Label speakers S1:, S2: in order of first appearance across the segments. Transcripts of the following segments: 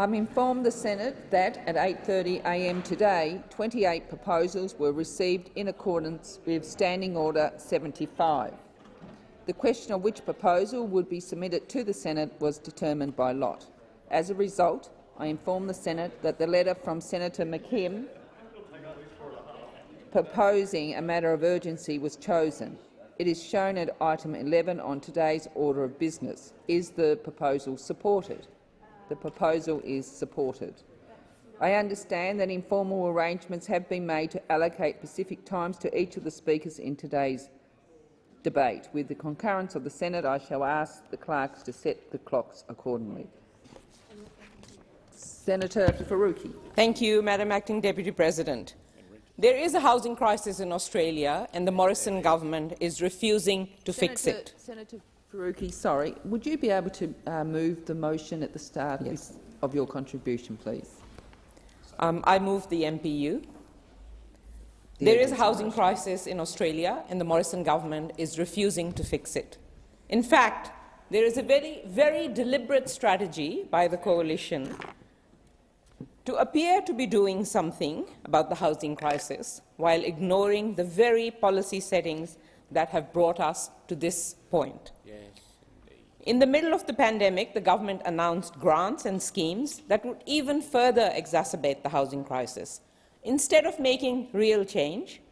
S1: I'm informed the Senate that at 8.30am today, 28 proposals were received in accordance with Standing Order 75. The question of which proposal would be submitted to the Senate was determined by lot. As a result, I inform the Senate that the letter from Senator McKim proposing a matter of urgency was chosen. It is shown at item 11 on today's order of business. Is the proposal supported? The proposal is supported. I understand that informal arrangements have been made to allocate specific times to each of the speakers in today's debate. With the concurrence of the Senate, I shall ask the clerks to set the clocks accordingly. Senator Faruqi.
S2: Thank you, Madam Acting Deputy President. There is a housing crisis in Australia, and the Morrison government is refusing to
S1: Senator,
S2: fix it.
S1: Senator Faruqi, sorry, would you be able to uh, move the motion at the start
S2: Yes.
S1: of your contribution, please?
S2: Um, I move the MPU.
S1: The
S2: There is a housing
S1: motion.
S2: crisis in Australia, and the Morrison government is refusing to fix it. In fact, there is a very, very deliberate strategy by the coalition to appear to be doing something about the housing crisis while ignoring the very policy settings that have brought us to this point. In the middle of the pandemic, the government announced grants and schemes that would even further exacerbate the housing crisis. Instead of making real change,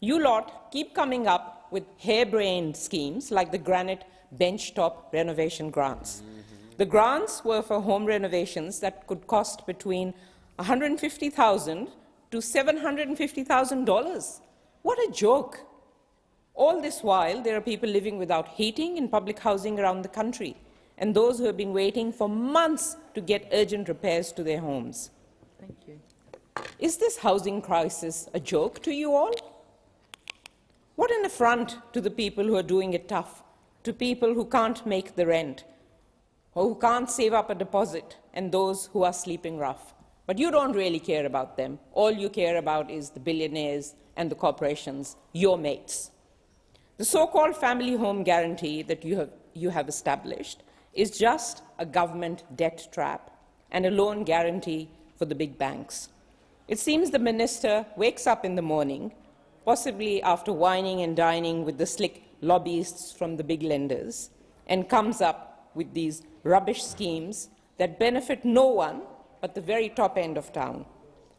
S2: you lot keep coming up with harebrained schemes like the granite benchtop renovation grants. Mm-hmm. The grants were for home renovations that could cost between 150,000 to $750,000. What a joke! All this while, there are people living without heating in public housing around the country, and those who have been waiting for months to get urgent repairs to their homes.
S1: Thank you.
S2: Is this housing crisis a joke to you all? What an affront to the people who are doing it tough, to people who can't make the rent, or who can't save up a deposit, and those who are sleeping rough. But you don't really care about them. All you care about is the billionaires and the corporations, your mates. The so-called family home guarantee that you have, you have established is just a government debt trap and a loan guarantee for the big banks. It seems the minister wakes up in the morning, possibly after wining and dining with the slick lobbyists from the big lenders, and comes up with these rubbish schemes that benefit no one but the very top end of town.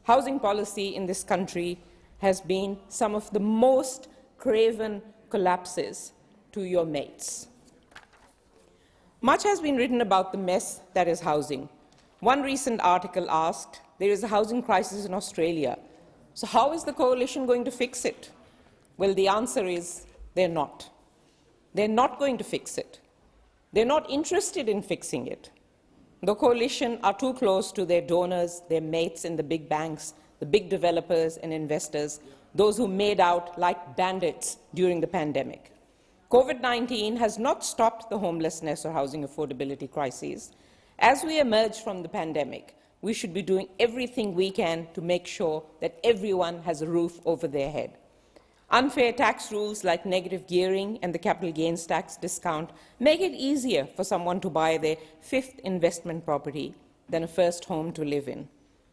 S2: Housing policy in this country has been some of the most craven collapses to your mates. Much has been written about the mess that is housing. One recent article asked, there is a housing crisis in Australia, so how is the coalition going to fix it? Well, the answer is they're not. They're not going to fix it. They're not interested in fixing it. The coalition are too close to their donors, their mates in the big banks, the big developers and investors, those who made out like bandits during the pandemic. COVID-19 has not stopped the homelessness or housing affordability crises. As we emerge from the pandemic, we should be doing everything we can to make sure that everyone has a roof over their head. Unfair tax rules like negative gearing and the capital gains tax discount make it easier for someone to buy their fifth investment property than a first home to live in.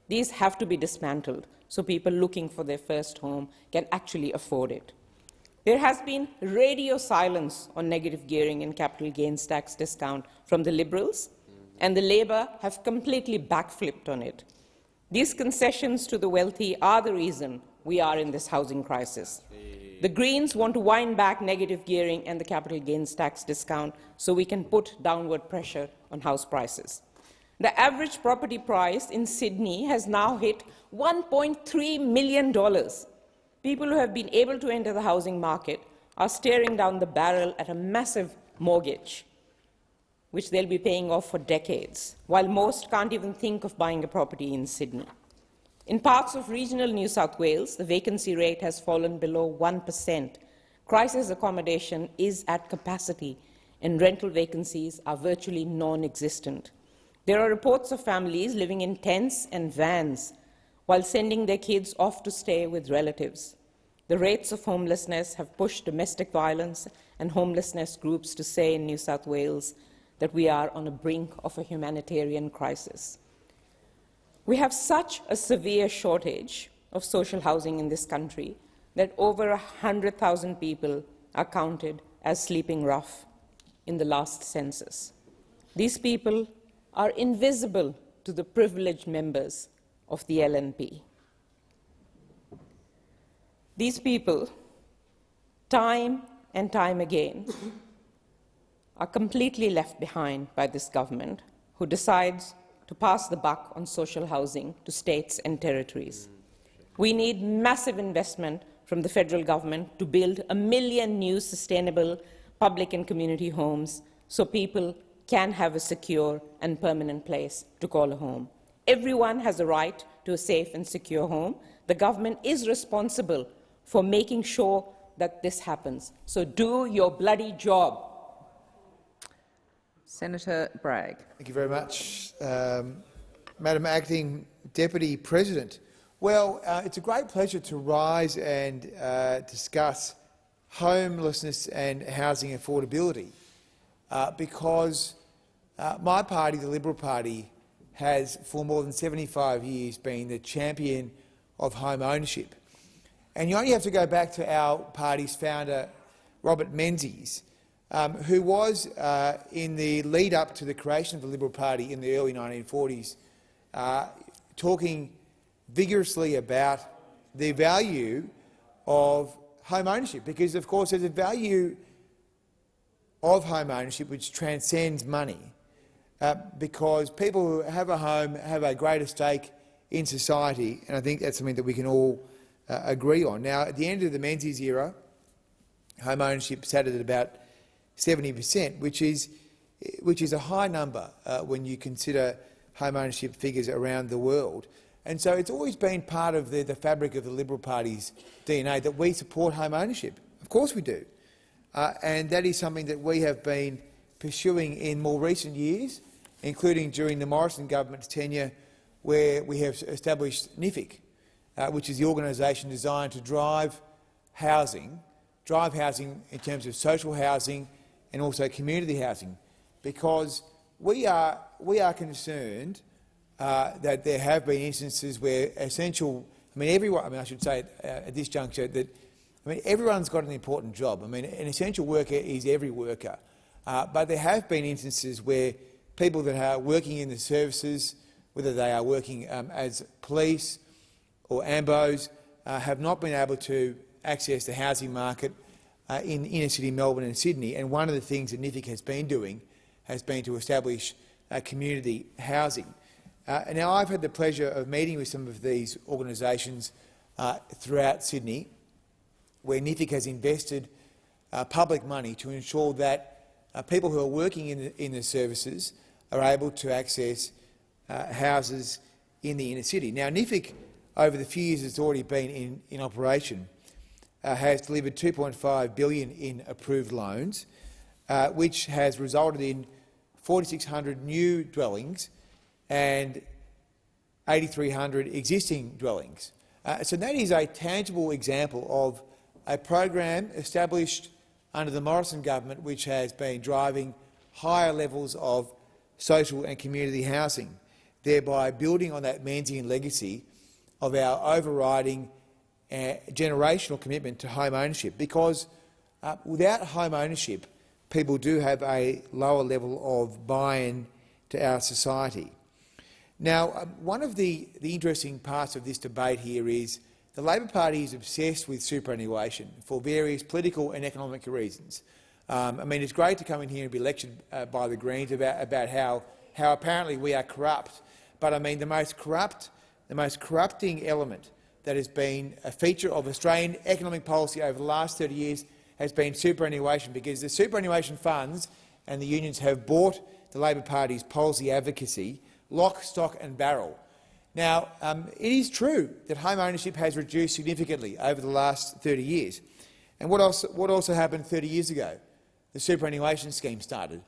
S2: These have to be dismantled so people looking for their first home can actually afford it. There has been radio silence on negative gearing and capital gains tax discount from the Liberals, and the Labor have completely backflipped on it. These concessions to the wealthy are the reason we are in this housing crisis. The Greens want to wind back negative gearing and the capital gains tax discount so we can put downward pressure on house prices. The average property price in Sydney has now hit $1.3 million. People who have been able to enter the housing market are staring down the barrel at a massive mortgage, which they'll be paying off for decades, while most can't even think of buying a property in Sydney. In parts of regional New South Wales, the vacancy rate has fallen below 1%. Crisis accommodation is at capacity, and rental vacancies are virtually non-existent. There are reports of families living in tents and vans while sending their kids off to stay with relatives. The rates of homelessness have pushed domestic violence and homelessness groups to say in New South Wales that we are on the brink of a humanitarian crisis. We have such a severe shortage of social housing in this country that over 100,000 people are counted as sleeping rough in the last census. These people are invisible to the privileged members of the LNP. These people, time and time again, are completely left behind by this government, who decides to pass the buck on social housing to states and territories. We need massive investment from the federal government to build a million new sustainable public and community homes so people can have a secure and permanent place to call a home. Everyone has a right to a safe and secure home. The government is responsible for making sure that this happens. So do your bloody job.
S1: Senator Bragg.
S3: Thank you very much, um, Madam Acting Deputy President. Well, uh, it's a great pleasure to rise and uh, discuss homelessness and housing affordability uh, because uh, my party, the Liberal Party, has for more than 75 years been the champion of home ownership. And you only have to go back to our party's founder, Robert Menzies, um, who was, uh, in the lead up to the creation of the Liberal Party in the early 1940s, uh, talking vigorously about the value of home ownership, because of course there's a value of home ownership which transcends money, uh, because people who have a home have a greater stake in society, and I think that's something that we can all uh, agree on. Now, at the end of the Menzies era, home ownership sat at about 70 per cent, which is, which is a high number uh, when you consider home ownership figures around the world. And so it's always been part of the, the fabric of the Liberal Party's DNA that we support home ownership. Of course we do. Uh, and that is something that we have been pursuing in more recent years, including during the Morrison government's tenure, where we have established NHFIC, uh, which is the organisation designed to drive housing, drive housing in terms of social housing and also community housing, because we are, we are concerned uh, that there have been instances where essential, I mean, everyone, I mean, I should say uh, at this juncture that, I mean, everyone's got an important job. I mean, an essential worker is every worker. Uh, but there have been instances where people that are working in the services, whether they are working um, as police or AMBOs, uh, have not been able to access the housing market uh, in inner city Melbourne and Sydney. And one of the things that NHFIC has been doing has been to establish uh, community housing. Uh, now, I've had the pleasure of meeting with some of these organisations uh, throughout Sydney, where NHFIC has invested uh, public money to ensure that people who are working in the, in the, services are able to access uh, houses in the inner city. Now, NHFIC, over the few years it's already been in, in operation, uh, has delivered 2.5 billion in approved loans, which has resulted in 4,600 new dwellings and 8,300 existing dwellings. Uh, so that is a tangible example of a program established under the Morrison government which has been driving higher levels of social and community housing, thereby building on that Menzian legacy of our overriding uh, generational commitment to home ownership. Because uh, without home ownership, people do have a lower level of buy-in to our society. Now, um, one of the, the interesting parts of this debate here is the Labor Party is obsessed with superannuation for various political and economic reasons. Um, I mean, it's great to come in here and be lectured uh, by the Greens about, about how, how apparently we are corrupt, but I mean the most corrupt, the most corrupting element that has been a feature of Australian economic policy over the last 30 years has been superannuation, because the superannuation funds and the unions have bought the Labor Party's policy advocacy lock, stock and barrel. Now, um, it is true that home ownership has reduced significantly over the last 30 years. And what, else, what also happened 30 years ago? The superannuation scheme started.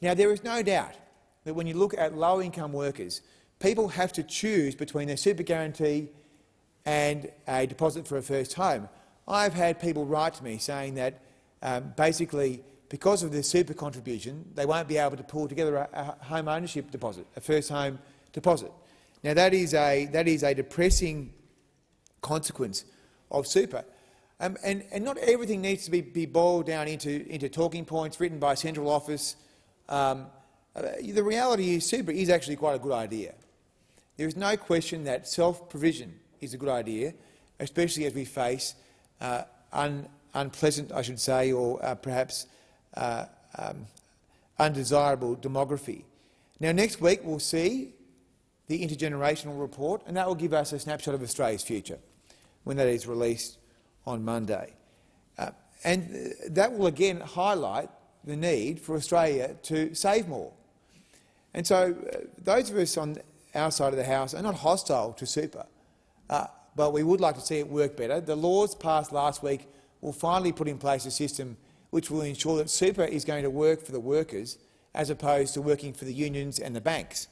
S3: Now, there is no doubt that when you look at low-income workers, people have to choose between their super guarantee and a deposit for a first home. I've had people write to me saying that um, basically because of the super contribution, they won't be able to pull together a, a home ownership deposit, a first home deposit. Now that is a that is a depressing consequence of super. Um, and, and not everything needs to be, be boiled down into, into talking points written by central office. Um, uh, the reality is super is actually quite a good idea. There is no question that self-provision is a good idea, especially as we face uh, un, unpleasant, I should say, or uh, perhaps uh, um, undesirable demography. Now, next week we'll see the intergenerational report, and that will give us a snapshot of Australia's future when that is released on Monday. Uh, and that will again highlight the need for Australia to save more. And so uh, those of us on our side of the House are not hostile to super, uh, but we would like to see it work better. The laws passed last week will finally put in place a system which will ensure that super is going to work for the workers as opposed to working for the unions and the banks.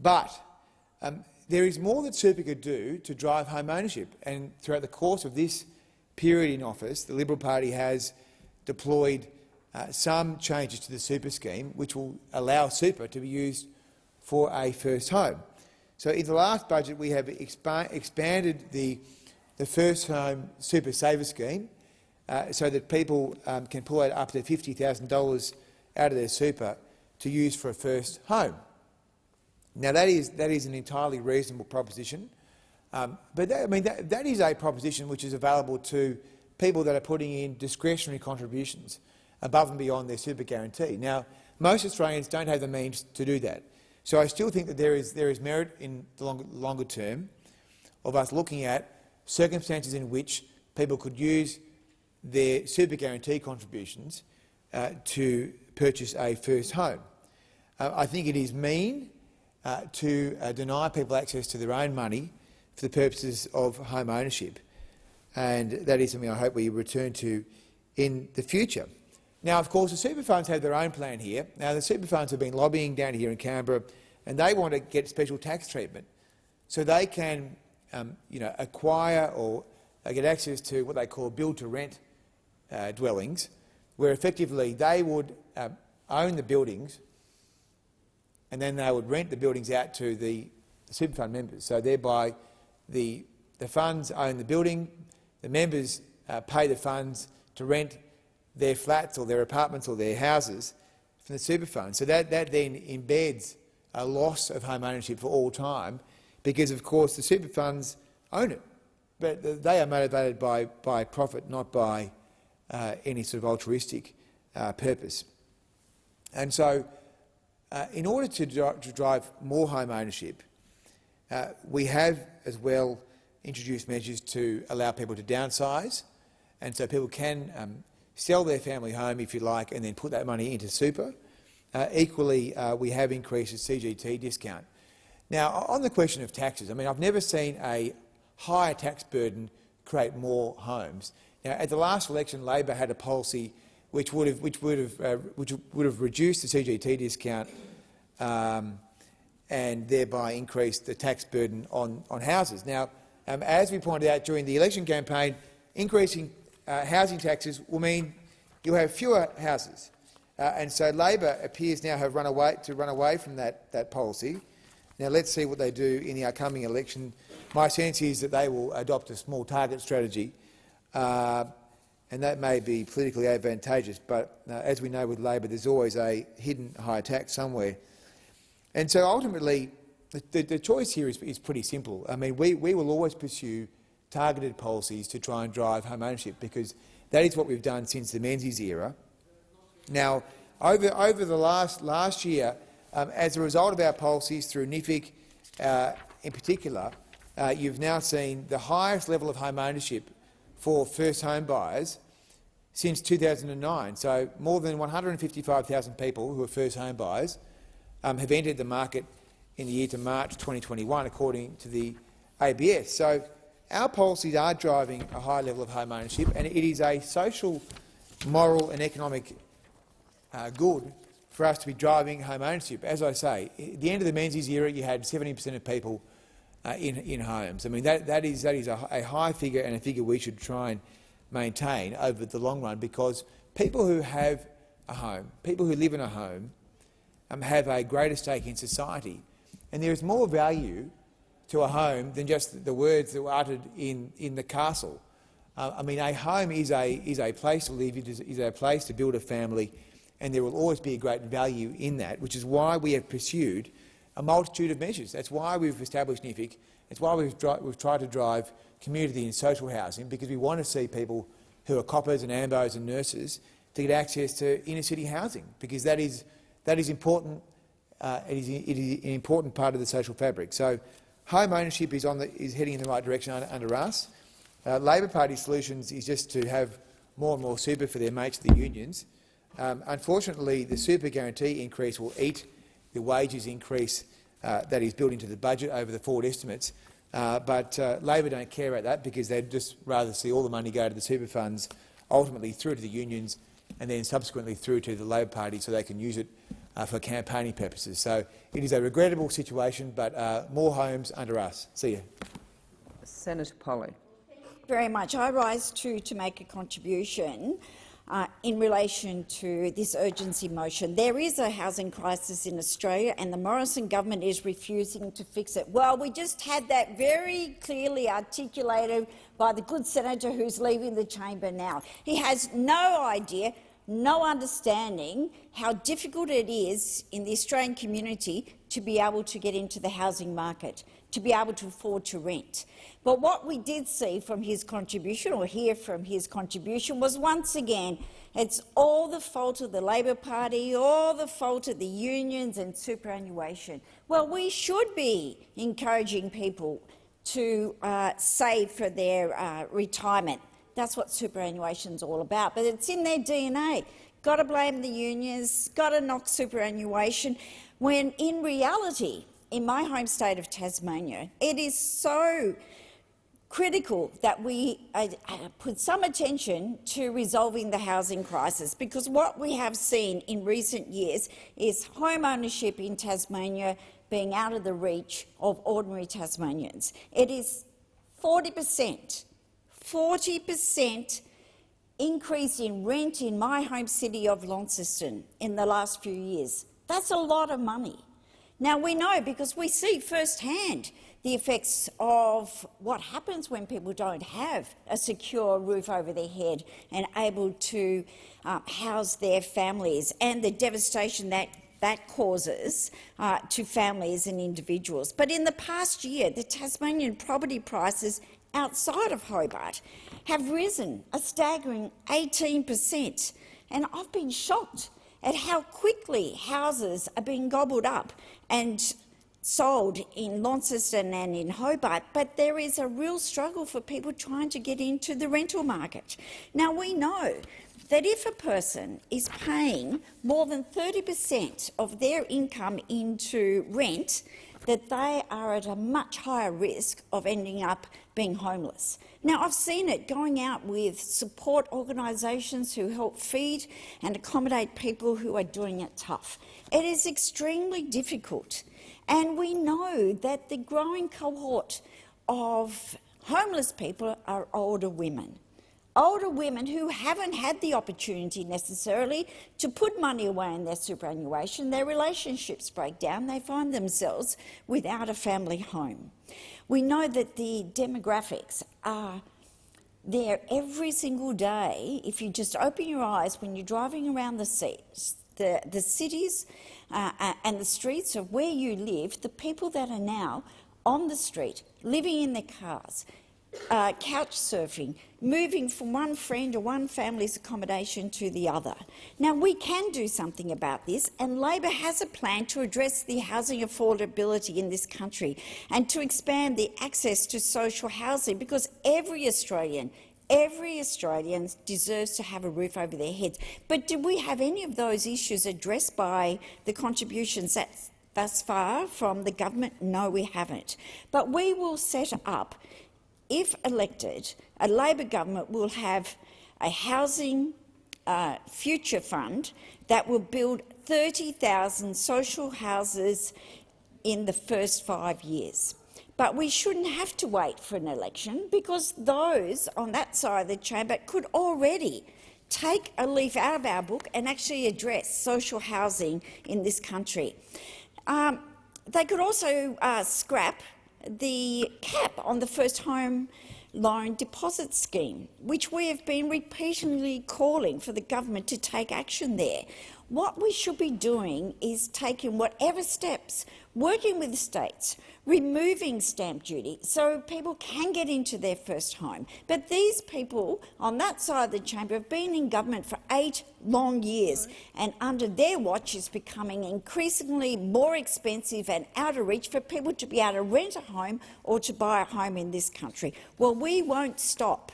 S3: But um, there is more that super could do to drive home ownership, and throughout the course of this period in office, the Liberal Party has deployed uh, some changes to the super scheme which will allow super to be used for a first home. So in the last budget we have expa expanded the, the first home super saver scheme uh, so that people um, can pull out up to $50,000 out of their super to use for a first home. Now that is, that is an entirely reasonable proposition. Um, but that, I mean, that, that is a proposition which is available to people that are putting in discretionary contributions above and beyond their super guarantee. Now, most Australians don't have the means to do that. So I still think that there is, there is merit in the longer, longer term of us looking at circumstances in which people could use their super guarantee contributions uh, to purchase a first home. Uh, I think it is mean uh, to uh, deny people access to their own money for the purposes of home ownership. And that is something I hope we return to in the future. Now, of course, the super funds have their own plan here. Now, the super funds have been lobbying down here in Canberra, and they want to get special tax treatment so they can um, you know, acquire or get access to what they call build-to-rent uh, dwellings, where effectively they would uh, own the buildings and then they would rent the buildings out to the super fund members. So thereby the, the funds own the building, the members uh, pay the funds to rent their flats or their apartments or their houses from the super fund. So that, that then embeds a loss of home ownership for all time because, of course, the super funds own it. But they are motivated by, by profit, not by uh, any sort of altruistic uh, purpose. And so uh, in order to, to, drive more home ownership, uh, we have as well introduced measures to allow people to downsize, and so people can um, sell their family home, if you like, and then put that money into super. Uh, equally, uh, we have increased the CGT discount. Now, on the question of taxes, I mean, I've never seen a higher tax burden create more homes. Now, at the last election, Labor had a policy which would have, which would have, uh, which would have reduced the CGT discount um, and thereby increase the tax burden on, on houses. Now, um, as we pointed out during the election campaign, increasing uh, housing taxes will mean you'll have fewer houses. Uh, and so Labor appears now have run away, to run away from that, that policy. Now let's see what they do in the upcoming election. My sense is that they will adopt a small target strategy uh, and that may be politically advantageous, but uh, as we know with Labor, there's always a hidden high tax somewhere. And so ultimately, the, the choice here is, is, pretty simple. I mean, we, we will always pursue targeted policies to try and drive home ownership because that is what we've done since the Menzies era. Now, over, over the last, last year, um, as a result of our policies through NHFIC uh, in particular, uh, you've now seen the highest level of home ownership for first home buyers since 2009. So more than 155,000 people who are first home buyers um, have entered the market in the year to March 2021, according to the ABS. So our policies are driving a high level of home ownership, and it is a social, moral and economic uh, good for us to be driving home ownership. As I say, at the end of the Menzies era, you had 70 per cent of people uh, in, in homes. I mean, that, that is, that is a, a high figure and a figure we should try and maintain over the long run because people who have a home, people who live in a home, um, have a greater stake in society. And there is more value to a home than just the words that were uttered in, in the castle. Uh, I mean, a home is a, is a place to live, it is, is a place to build a family, and there will always be a great value in that, which is why we have pursued a multitude of measures. That's why we've established NHFIC. That's why we've, we've tried to drive community and social housing, because we want to see people who are coppers and ambos and nurses to get access to inner-city housing, because that is, that is important. Uh, it, is, it is an important part of the social fabric. So, home ownership is, on the, is heading in the right direction under, under us. Uh, Labor Party solutions is just to have more and more super for their mates, the unions. Um, unfortunately, the super guarantee increase will eat the wages increase uh, that is built into the budget over the forward estimates. Uh, but uh, Labor don't care about that because they'd just rather see all the money go to the super funds, ultimately through to the unions and then subsequently through to the Labor Party so they can use it uh, for campaigning purposes. So it is a regrettable situation, but uh, more homes under us. See you.
S1: Senator Polley.
S4: Very much. I rise to, to make a contribution uh, in relation to this urgency motion. There is a housing crisis in Australia and the Morrison government is refusing to fix it. Well, we just had that very clearly articulated by the good senator who's leaving the chamber now. He has no idea no understanding how difficult it is in the Australian community to be able to get into the housing market, to be able to afford to rent. But what we did see from his contribution, or hear from his contribution, was once again it's all the fault of the Labor Party, all the fault of the unions and superannuation. Well, we should be encouraging people to uh, save for their uh, retirement. That's what superannuation is all about, but it's in their DNA. Got to blame the unions, got to knock superannuation, when in reality, in my home state of Tasmania, it is so critical that we uh, uh, put some attention to resolving the housing crisis because what we have seen in recent years is home ownership in Tasmania being out of the reach of ordinary Tasmanians. It is 40 per cent, 40 per cent increase in rent in my home city of Launceston in the last few years. That's a lot of money. Now, we know because we see firsthand the effects of what happens when people don't have a secure roof over their head and able to uh, house their families and the devastation that that causes uh, to families and individuals. But in the past year, the Tasmanian property prices outside of Hobart have risen a staggering 18 per cent. And I've been shocked at how quickly houses are being gobbled up and sold in Launceston and in Hobart, but there is a real struggle for people trying to get into the rental market. Now, we know that if a person is paying more than 30 per cent of their income into rent, that they are at a much higher risk of ending up being homeless. Now, I've seen it going out with support organisations who help feed and accommodate people who are doing it tough. It is extremely difficult and we know that the growing cohort of homeless people are older women. Older women who haven't had the opportunity necessarily to put money away in their superannuation, their relationships break down, they find themselves without a family home. We know that the demographics are there every single day. If you just open your eyes when you're driving around the, the, the cities uh, and the streets of where you live, the people that are now on the street, living in their cars, uh, couch surfing, moving from one friend or one family's accommodation to the other. Now, we can do something about this, and Labor has a plan to address the housing affordability in this country and to expand the access to social housing, because every Australian Every Australian deserves to have a roof over their heads. But do we have any of those issues addressed by the contributions that thus far from the government? No, we haven't. But we will set up, if elected, a Labor government will have a housing uh, future fund that will build 30,000 social houses in the first five years. But we shouldn't have to wait for an election because those on that side of the chamber could already take a leaf out of our book and actually address social housing in this country. Um, they could also uh, scrap the cap on the first home loan deposit scheme, which we have been repeatedly calling for the government to take action there. What we should be doing is taking whatever steps, working with the states, removing stamp duty so people can get into their first home. But these people on that side of the chamber have been in government for eight long years, and under their watch it's becoming increasingly more expensive and out of reach for people to be able to rent a home or to buy a home in this country. Well, we won't stop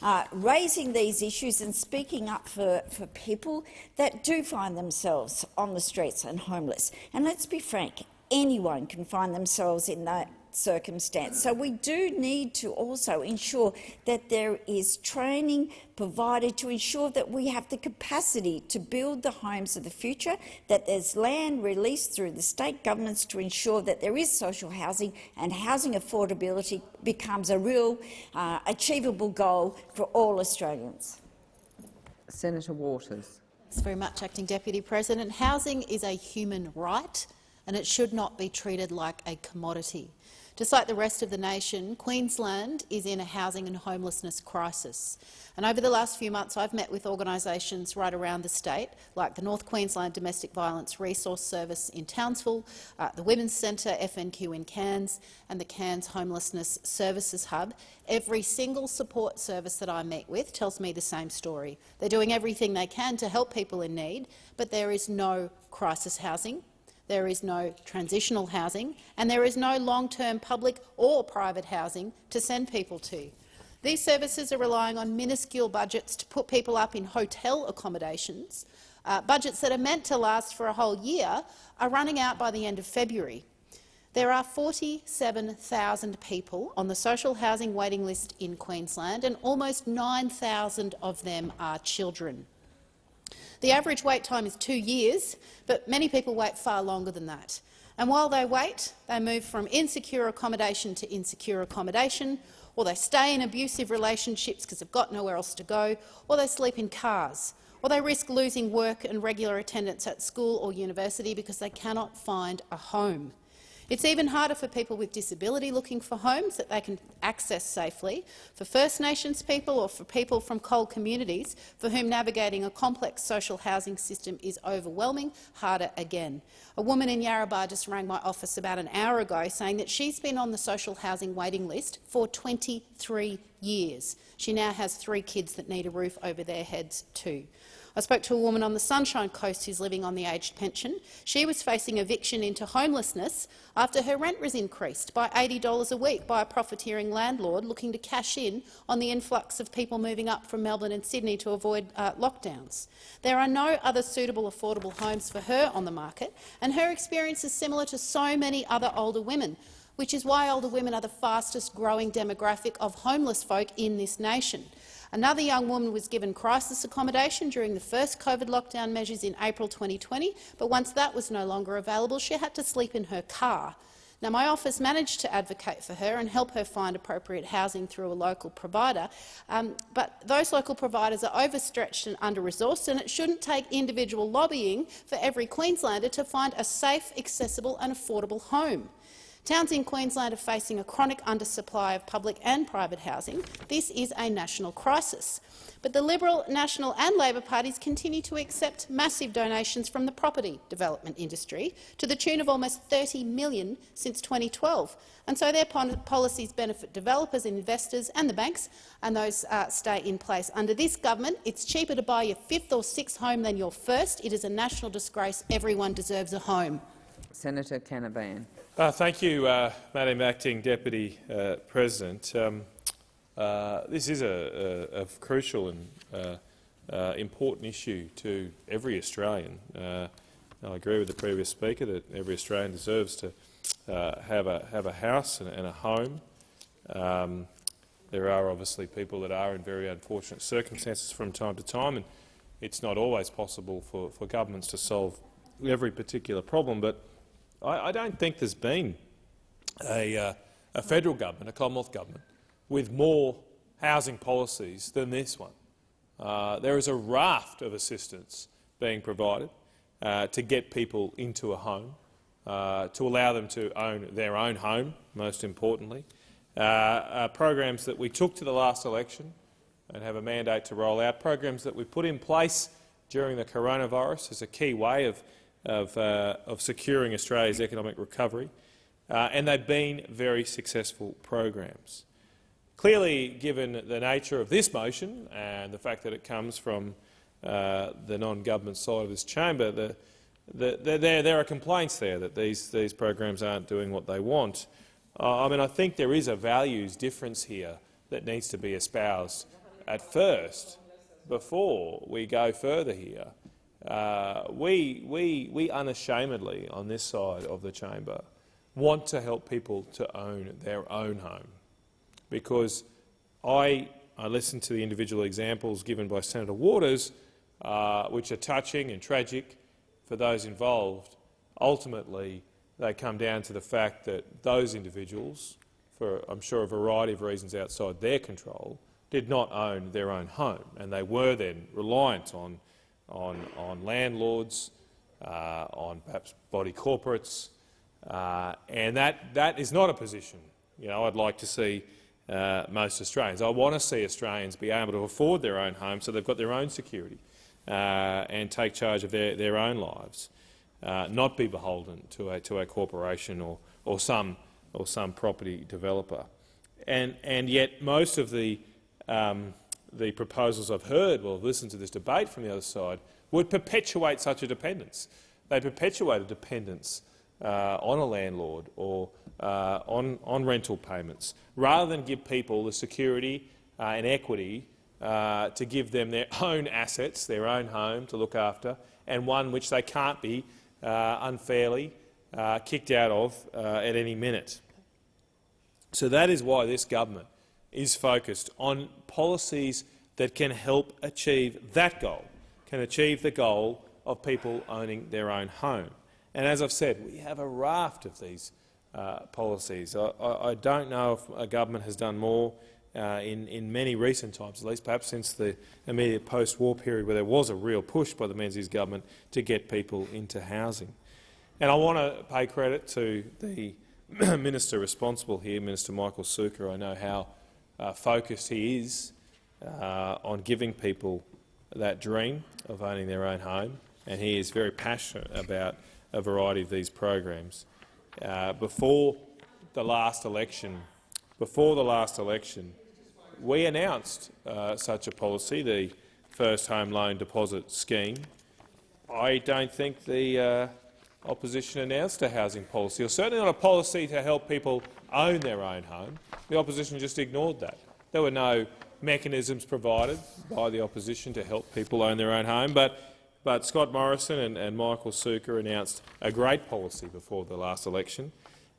S4: uh, raising these issues and speaking up for, for people that do find themselves on the streets and homeless. And let's be frank, anyone can find themselves in that circumstance. So we do need to also ensure that there is training provided to ensure that we have the capacity to build the homes of the future, that there's land released through the state governments to ensure that there is social housing and housing affordability becomes a real uh, achievable goal for all Australians.
S1: Senator Waters.
S5: Thanks very much, Acting Deputy President. Housing is a human right and it should not be treated like a commodity. Just like the rest of the nation, Queensland is in a housing and homelessness crisis. And over the last few months, I've met with organisations right around the state, like the North Queensland Domestic Violence Resource Service in Townsville, uh, the Women's Centre FNQ in Cairns, and the Cairns Homelessness Services Hub. Every single support service that I meet with tells me the same story. They're doing everything they can to help people in need, but there is no crisis housing there is no transitional housing, and there is no long-term public or private housing to send people to. These services are relying on minuscule budgets to put people up in hotel accommodations. Uh, budgets that are meant to last for a whole year are running out by the end of February. There are 47,000 people on the social housing waiting list in Queensland, and almost 9,000 of them are children. The average wait time is two years, but many people wait far longer than that. And while they wait, they move from insecure accommodation to insecure accommodation, or they stay in abusive relationships because they've got nowhere else to go, or they sleep in cars, or they risk losing work and regular attendance at school or university because they cannot find a home. It's even harder for people with disability looking for homes that they can access safely, for First Nations people or for people from coal communities for whom navigating a complex social housing system is overwhelming, harder again. A woman in Yarrabah just rang my office about an hour ago saying that she's been on the social housing waiting list for 23 years. She now has three kids that need a roof over their heads too. I spoke to a woman on the Sunshine Coast who's living on the aged pension. She was facing eviction into homelessness after her rent was increased by $80 a week by a profiteering landlord looking to cash in on the influx of people moving up from Melbourne and Sydney to avoid uh, lockdowns. There are no other suitable affordable homes for her on the market, and her experience is similar to so many other older women which is why older women are the fastest growing demographic of homeless folk in this nation. Another young woman was given crisis accommodation during the first COVID lockdown measures in April 2020, but once that was no longer available, she had to sleep in her car. Now, my office managed to advocate for her and help her find appropriate housing through a local provider, um, but those local providers are overstretched and under-resourced, and it shouldn't take individual lobbying for every Queenslander to find a safe, accessible and affordable home. Towns in Queensland are facing a chronic undersupply of public and private housing. This is a national crisis. But the Liberal, National and Labor parties continue to accept massive donations from the property development industry to the tune of almost 30 million since 2012. And so their policies benefit developers, investors and the banks, and those uh, stay in place. Under this government, it's cheaper to buy your fifth or sixth home than your first. It is a national disgrace. Everyone deserves a home.
S1: Senator Canavan.
S6: Uh, thank you, uh, Madam Acting Deputy uh, President. Um, uh, this is a, a, a crucial and uh, uh, important issue to every Australian. I agree with the previous speaker that every Australian deserves to have, a, have a house and, and a home. Um, there are obviously people that are in very unfortunate circumstances from time to time, and it's not always possible for, for governments to solve every particular problem. But I, I don't think there's been a, uh, a federal government, a Commonwealth government, with more housing policies than this one. Uh, there is a raft of assistance being provided uh, to get people into a home. uh, to allow them to own their own home, most importantly. Uh, uh, programs that we took to the last election and have a mandate to roll out, programs that we put in place during the coronavirus as a key way of, of, uh, of securing Australia's economic recovery, uh, and they've been very successful programs. Clearly, given the nature of this motion and the fact that it comes from uh, the non-government side of this chamber, the, the, the, there, there are complaints there that these, these programs aren't doing what they want. Uh, I mean, I think there is a values difference here that needs to be espoused at first before we go further here. Uh, we, we, we unashamedly, on this side of the chamber, want to help people to own their own home because I, I listened to the individual examples given by Senator Waters, uh, which are touching and tragic for those involved. Ultimately, they come down to the fact that those individuals, for I'm sure a variety of reasons outside their control, did not own their own home, and they were then reliant on, on, on landlords, uh, on perhaps body corporates, uh, and that, that is not a position you know, I'd like to see uh, most Australians. I want to see Australians be able to afford their own home so they've got their own security uh, and take charge of their, their own lives, uh, not be beholden to a, to a corporation or, or, some, or some property developer. And, and yet most of the, um, the proposals I've heard, well, listened to this debate from the other side, would perpetuate such a dependence. They perpetuate a dependence uh, on a landlord or uh, on, on rental payments, rather than give people the security uh, and equity uh, to give them their own assets, their own home to look after, and one which they can't be uh, unfairly uh, kicked out of at any minute. So that is why this government is focused on policies that can help achieve that goal, can achieve the goal of people owning their own home. And as I've said, we have a raft of these uh, policies. I, I, I, don't know if a government has done more uh, in, in many recent times, at least perhaps since the immediate post-war period where there was a real push by the Menzies government to get people into housing. And I want to pay credit to the minister responsible here, Minister Michael Sukkar. I know how uh, focused he is uh, on giving people that dream of owning their own home, and he is very passionate about a variety of these programs. Uh, before the last election, before the last election, we announced uh, such a policy, the First Home Loan Deposit Scheme. I don't think the uh, opposition announced a housing policy, or certainly not a policy to help people own their own home. The opposition just ignored that. There were no mechanisms provided by the opposition to help people own their own home, but but Scott Morrison and, and Michael Sukkar announced a great policy before the last election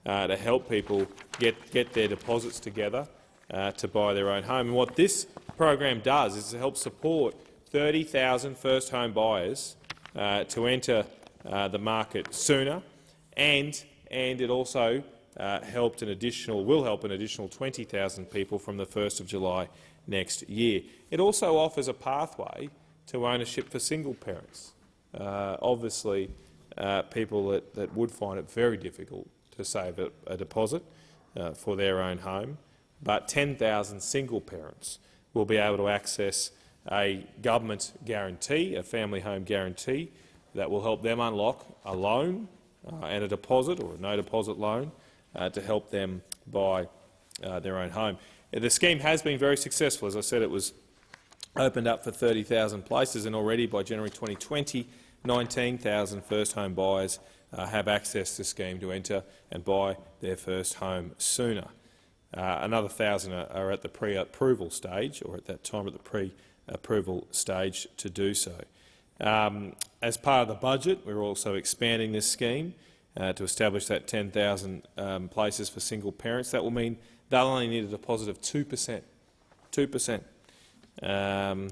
S6: uh, to help people get, get their deposits together uh, to buy their own home. And what this program does is to help support 30,000 first home buyers uh, to enter uh, the market sooner, and, and it also uh, helped an additional, will help an additional 20,000 people from the 1st of July next year. It also offers a pathway to ownership for single parents. Uh, obviously, uh, people that, that would find it very difficult to save a, a deposit uh, for their own home, but 10,000 single parents will be able to access a government guarantee, a family home guarantee, that will help them unlock a loan uh, and a deposit or a no deposit loan to help them buy uh, their own home. The scheme has been very successful. As I said, it was opened up for 30,000 places, and already by January 2020, 19,000 first-home buyers uh, have access to the scheme to enter and buy their first home sooner. Uh, another 1,000 are, are at the pre-approval stage, or at that time at the pre-approval stage to do so. Um, as part of the budget, we're also expanding this scheme uh, to establish that 10,000 um, places for single parents. That will mean they'll only need a deposit of 2 per cent. 2 per cent. Um,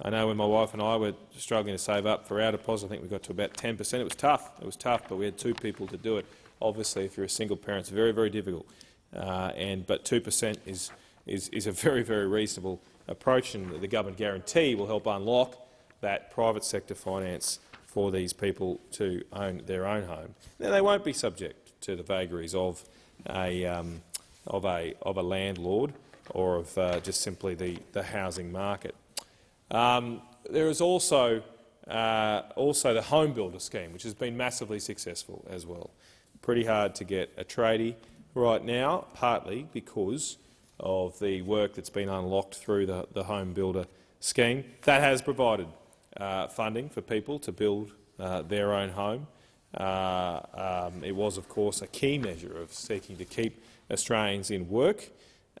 S6: I know when my wife and I were struggling to save up for our deposit, I think we got to about 10 per cent. It was tough. It was tough, but we had two people to do it. Obviously, if you're a single parent, it's very, very difficult. Uh, and but 2 per cent is, is, is a very, very reasonable approach, and the government guarantee will help unlock that private sector finance for these people to own their own home, then they won't be subject to the vagaries of a, um, of a, of a landlord or of uh, just simply the, the housing market. Um, there is also, uh, also the home builder scheme, which has been massively successful as well. Pretty hard to get a tradie right now, partly because of the work that's been unlocked through the, the home builder scheme. That has provided funding for people to build uh, their own home. Uh, um, it was, of course, a key measure of seeking to keep Australians in work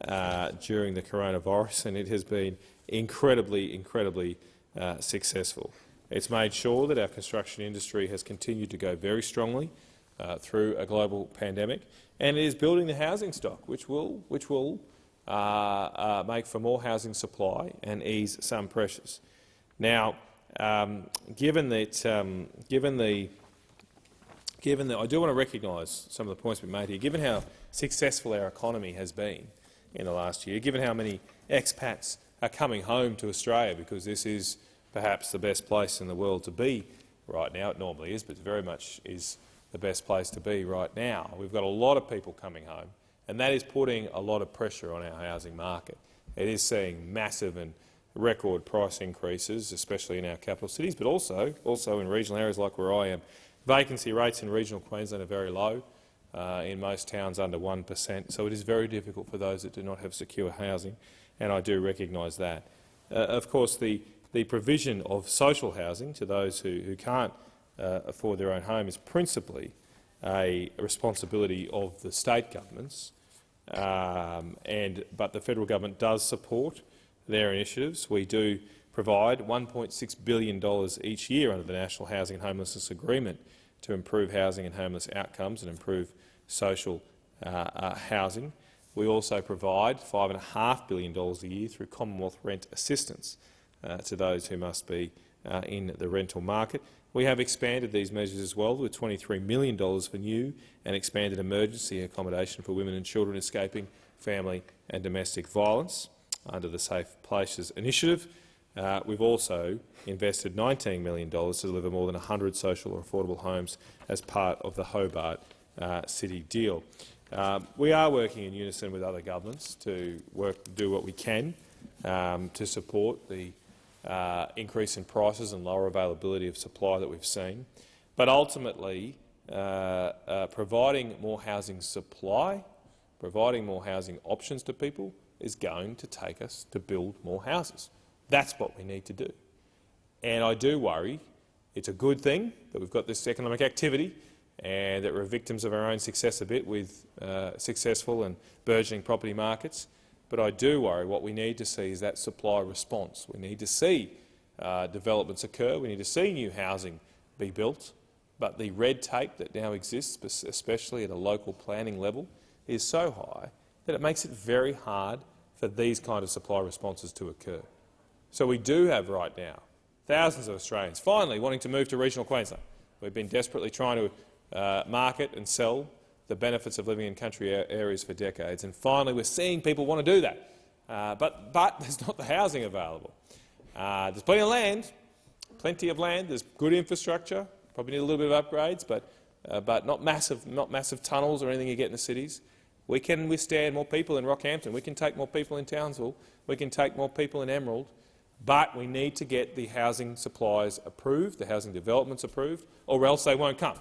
S6: uh, during the coronavirus, and it has been incredibly, incredibly uh, successful. It's made sure that our construction industry has continued to go very strongly uh, through a global pandemic, and it is building the housing stock, which will, which will uh, uh, make for more housing supply and ease some pressures. Now, um, given that, um, given the, given that I do want to recognise some of the points we made here, given how successful our economy has been in the last year, given how many expats are coming home to Australia because this is perhaps the best place in the world to be right now. It normally is, but very much is the best place to be right now. We've got a lot of people coming home, and that is putting a lot of pressure on our housing market. It is seeing massive and record price increases, especially in our capital cities, but also, also in regional areas like where I am. Vacancy rates in regional Queensland are very low, uh, in most towns under 1 per cent, so it is very difficult for those that do not have secure housing, and I do recognise that. Uh, of course, the, the provision of social housing to those who, who can't uh, afford their own home is principally a responsibility of the state governments, um, and, but the federal government does support their initiatives. We do provide $1.6 billion each year under the National Housing and Homelessness Agreement to improve housing and homeless outcomes and improve social uh, uh, housing. We also provide $5.5 billion a year through Commonwealth rent assistance uh, to those who must be uh, in the rental market. We have expanded these measures as well with $23 million for new and expanded emergency accommodation for women and children escaping family and domestic violence under the Safe Places initiative. Uh, we've also invested $19 million to deliver more than 100 social or affordable homes as part of the Hobart uh, City deal. Um, we are working in unison with other governments to work, do what we can um, to support the uh, increase in prices and lower availability of supply that we've seen. But ultimately, uh, uh, providing more housing supply, providing more housing options to people is going to take us to build more houses. That's what we need to do. And I do worry it's a good thing that we've got this economic activity and that we're victims of our own success a bit with uh, successful and burgeoning property markets. But I do worry what we need to see is that supply response. We need to see uh, developments occur. We need to see new housing be built. But the red tape that now exists, especially at a local planning level, is so high that it makes it very hard for these kind of supply responses to occur. So we do have right now thousands of Australians finally wanting to move to regional Queensland. We've been desperately trying to uh, market and sell the benefits of living in country areas for decades, and finally we're seeing people want to do that. Uh, but, but there's not the housing available. Uh, there's plenty of land, plenty of land. There's good infrastructure. Probably need a little bit of upgrades, but, uh, but not massive, not massive tunnels or anything you get in the cities. We can withstand more people in Rockhampton. We can take more people in Townsville. We can take more people in Emerald. But we need to get the housing supplies approved, the housing developments approved, or else they won't come.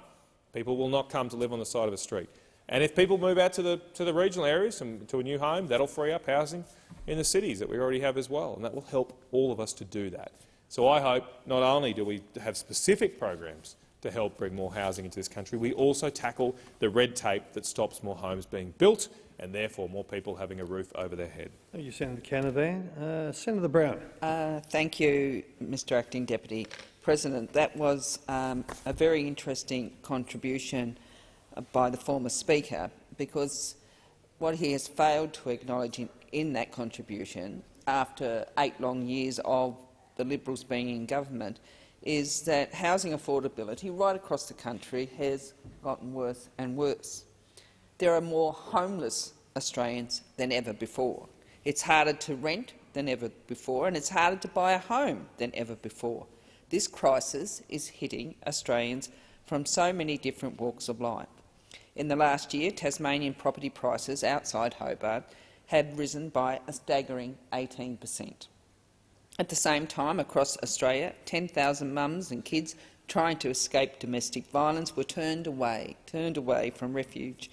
S6: People will not come to live on the side of a street. And if people move out to the, to the regional areas and to a new home, that'll free up housing in the cities that we already have as well, and that will help all of us to do that. So I hope not only do we have specific programs to help bring more housing into this country. We also tackle the red tape that stops more homes being built and therefore more people having a roof over their head.
S7: Thank you, Senator Canavan. Uh, Senator Brown.
S1: Uh, thank you, Mr Acting Deputy President. That was um, a very interesting contribution by the former Speaker because what he has failed to acknowledge in, in that contribution after eight long years of the Liberals being in government is that housing affordability right across the country has gotten worse and worse. There are more homeless Australians than ever before. It's harder to rent than ever before, and it's harder to buy a home than ever before. This crisis is hitting Australians from so many different walks of life. In the last year, Tasmanian property prices outside Hobart have risen by a staggering 18 per cent. At the same time, across Australia, 10,000 mums and kids trying to escape domestic violence were turned away, turned away from refuge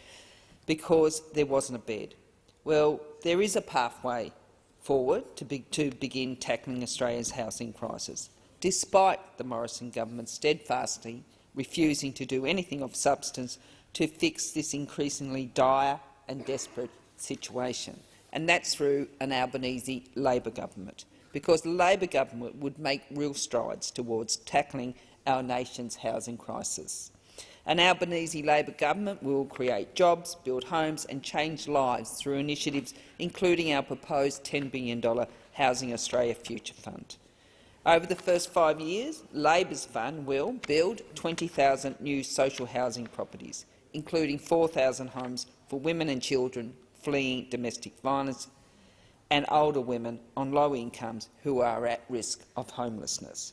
S1: because there wasn't a bed. Well, there is a pathway forward to, be, to begin tackling Australia's housing crisis, despite the Morrison government steadfastly refusing to do anything of substance to fix this increasingly dire and desperate situation. And that's through an Albanese Labor government because the Labor government would make real strides towards tackling our nation's housing crisis. An Albanese Labor government will create jobs, build homes and change lives through initiatives including our proposed $10 billion Housing Australia Future Fund. Over the first five years, Labor's fund will build 20,000 new social housing properties, including 4,000 homes for women and children fleeing domestic violence and older women on low incomes who are at risk of homelessness,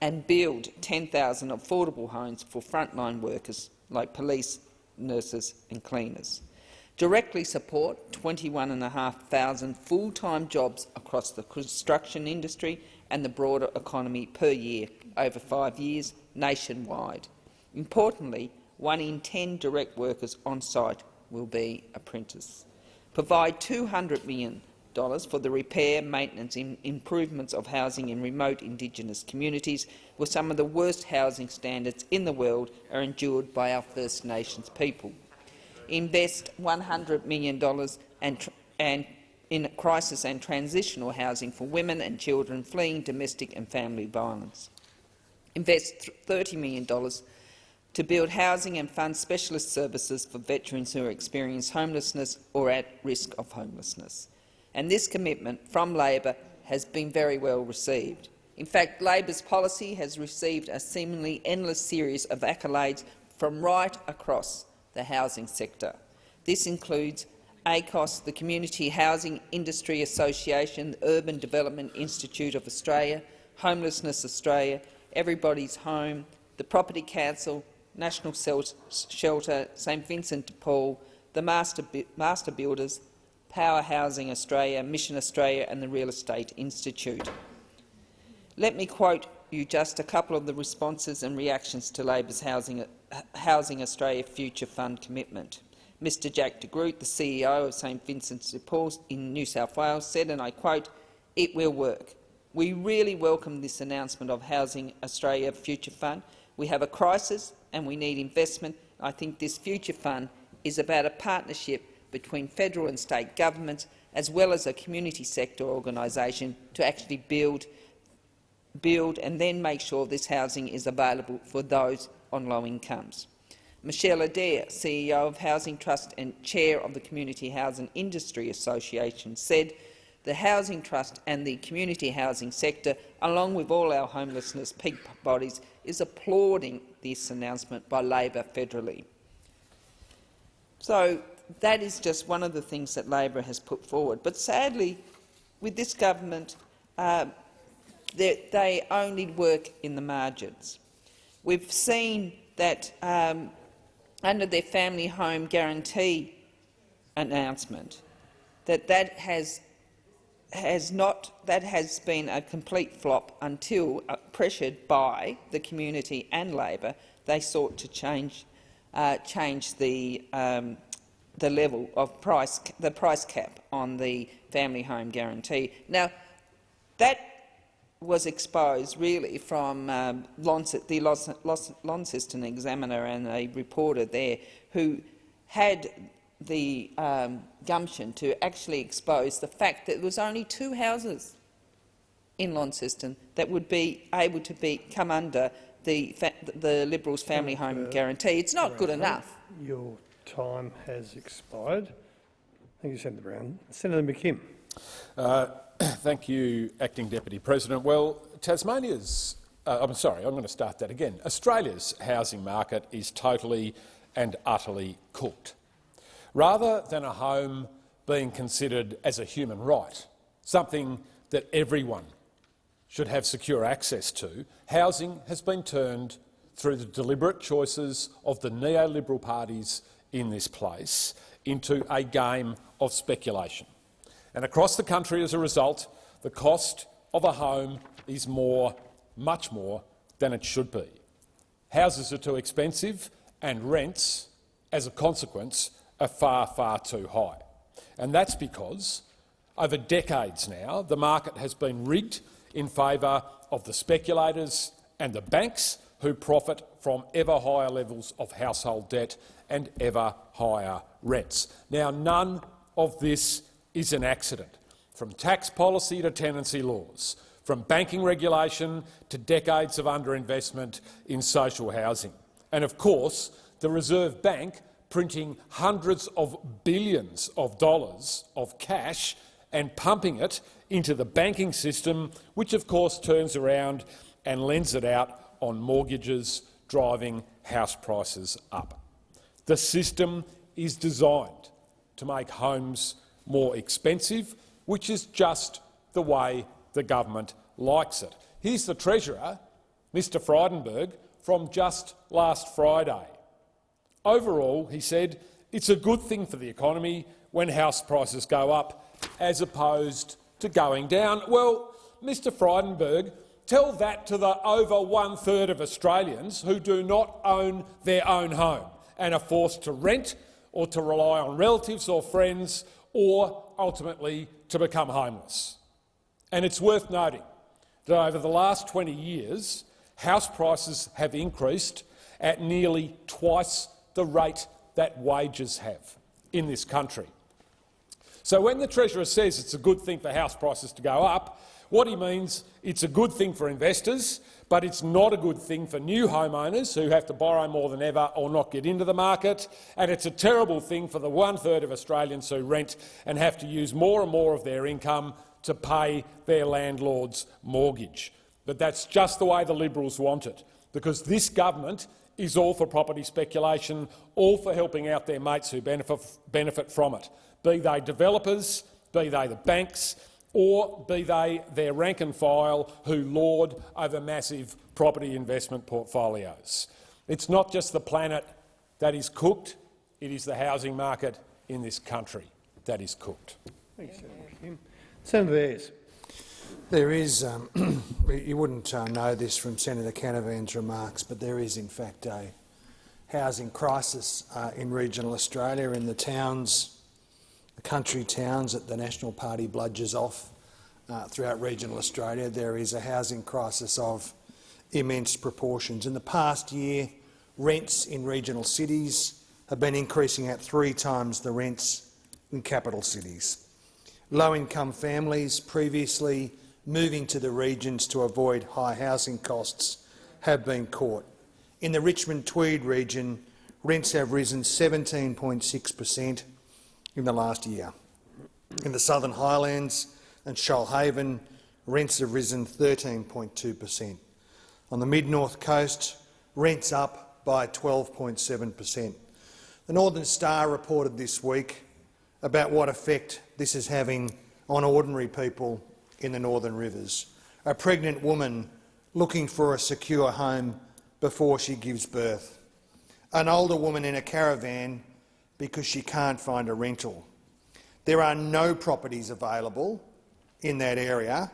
S1: and build 10,000 affordable homes for frontline workers like police, nurses and cleaners. Directly support 21,500 full-time jobs across the construction industry and the broader economy per year over five years nationwide. Importantly, one in 10 direct workers on site will be apprentices. Provide $200 million for the repair, maintenance and improvements of housing in remote Indigenous communities, where some of the worst housing standards in the world are endured by our First Nations people. Invest $100 million and, and in crisis and transitional housing for women and children fleeing domestic and family violence. Invest $30 million to build housing and fund specialist services for veterans who experience homelessness or at risk of homelessness and this commitment from Labor has been very well received. In fact, Labor's policy has received a seemingly endless series of accolades from right across the housing sector. This includes ACOSS, the Community Housing Industry Association, the Urban Development Institute of Australia, Homelessness Australia, Everybody's Home, the Property Council, National Shelter, St Vincent de Paul, the Master, Master Builders, Power Housing Australia, Mission Australia and the Real Estate Institute. Let me quote you just a couple of the responses and reactions to Labor's Housing, Housing Australia Future Fund commitment. Mr Jack de Groot, the CEO of St Vincent's de Paul in New South Wales, said, and I quote, it will work. We really welcome this announcement of Housing Australia Future Fund. We have a crisis and we need investment. I think this Future Fund is about a partnership between federal and state governments, as well as a community sector organisation, to actually build, build and then make sure this housing is available for those on low incomes. Michelle Adair, CEO of Housing Trust and Chair of the Community Housing Industry Association, said the Housing Trust and the community housing sector, along with all our homelessness peak bodies, is applauding this announcement by Labor federally. So that is just one of the things that Labor has put forward. But sadly, with this government, uh, they, only work in the margins. We've seen that um, under their family home guarantee announcement, that that has has not that has been a complete flop until uh, pressured by the community and Labor, they sought to change uh, change the um, the level of price, the price cap on the family home guarantee. Now, that was exposed really from um, the Launceston Examiner and a reporter there who had the um, gumption to actually expose the fact that there was only two houses in Launceston that would be able to be come under the, the Liberals' family home guarantee. It's not good enough.
S7: Your time has expired. Thank you, Senator Brown. Senator McKim.
S8: Uh, thank you, Acting Deputy President. Well, Tasmania's uh, I'm sorry, I'm going to start that again. Australia's housing market is totally and utterly cooked. Rather than a home being considered as a human right, something that everyone should have secure access to, housing has been turned through the deliberate choices of the neoliberal parties in this place into a game of speculation. And across the country, as a result, the cost of a home is more, much more, than it should be. Houses are too expensive and rents, as a consequence, are far, far too high. And that's because, over decades now, the market has been rigged in favour of the speculators and the banks who profit from ever higher levels of household debt and ever higher rents. Now, none of this is an accident. From tax policy to tenancy laws, from banking regulation to decades of underinvestment in social housing. And of course, the Reserve Bank printing hundreds of billions of dollars of cash and pumping it into the banking system, which of course turns around and lends it out on mortgages, driving house prices up. The system is designed to make homes more expensive, which is just the way the government likes it. Here's the Treasurer, Mr Frydenberg, from just last Friday. Overall, he said, it's a good thing for the economy when house prices go up as opposed to going down. Well, Mr Frydenberg, tell that to the over one-third of Australians who do not own their own home and are forced to rent or to rely on relatives or friends or ultimately to become homeless. And it's worth noting that over the last 20 years, house prices have increased at nearly twice the rate that wages have in this country. So when the Treasurer says it's a good thing for house prices to go up, what he means it's a good thing for investors, but it's not a good thing for new homeowners who have to borrow more than ever or not get into the market, and it's a terrible thing for the one-third of Australians who rent and have to use more and more of their income to pay their landlord's mortgage. But that's just the way the Liberals want it, because this government is all for property speculation, all for helping out their mates who benefit, benefit from it, be they developers, be they the banks, or be they their rank and file who lord over massive property investment portfolios. It's not just the planet that is cooked, it is the housing market in this country that is cooked.
S7: Thanks, Senator Kim. Senator Ayres.
S9: There is, um, you wouldn't uh, know this from Senator Canavan's remarks, but there is in fact a housing crisis uh, in regional Australia in the towns, the country towns that the National Party bludgers off uh, throughout regional Australia. There is a housing crisis of immense proportions. In the past year, rents in regional cities have been increasing at three times the rents in capital cities. Low-income families previously moving to the regions to avoid high housing costs have been caught. In the Richmond Tweed region, rents have risen 17.6 per cent in the last year. In the Southern Highlands and Shoalhaven, rents have risen 13.2 per cent. On the mid-north coast, rents up by 12.7 per cent. The Northern Star reported this week about what effect this is having on ordinary people in the Northern Rivers. A pregnant woman looking for a secure home before she gives birth. An older woman in a caravan because she can't find a rental. There are no properties available in that area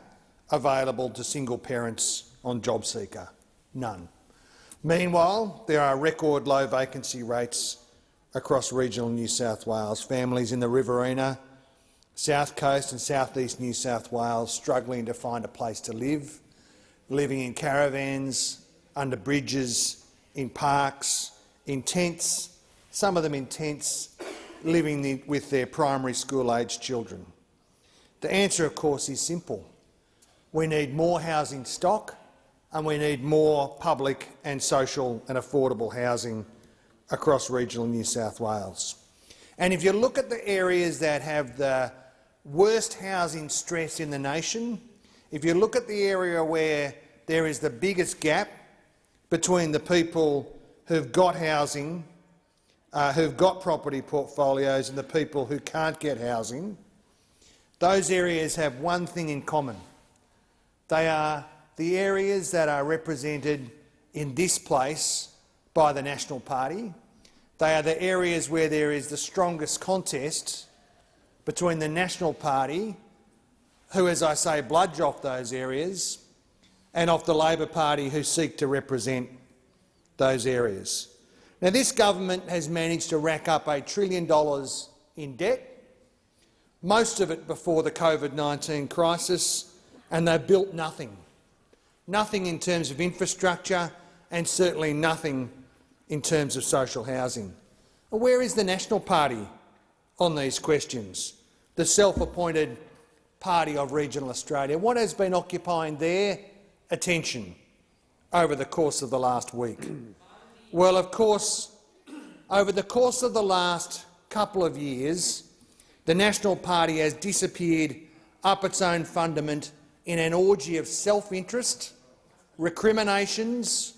S9: available to single parents on JobSeeker. None. Meanwhile, there are record low vacancy rates across regional New South Wales. Families in the Riverina South Coast and southeast New South Wales struggling to find a place to live, living in caravans, under bridges, in parks, in tents, some of them in tents, living with their primary school-aged children. The answer, of course, is simple. We need more housing stock and we need more public and social and affordable housing across regional New South Wales. And if you look at the areas that have the worst housing stress in the nation, if you look at the area where there is the biggest gap between the people who've got housing, uh, who've got property portfolios and the people who can't get housing, those areas have one thing in common. They are the areas that are represented in this place by the National Party. They are the areas where there is the strongest contest between the National Party, who, as I say, bludge off those areas, and of the Labor Party, who seek to represent those areas. Now, this government has managed to rack up a trillion dollars in debt, most of it before the COVID-19 crisis, and they've built nothing. Nothing in terms of infrastructure and certainly nothing in terms of social housing. Where is the National Party on these questions? The self-appointed party of regional Australia. What has been occupying their attention over the course of the last week? Well, of course, over the course of the last couple of years, the National Party has disappeared up its own fundament in an orgy of self-interest, recriminations,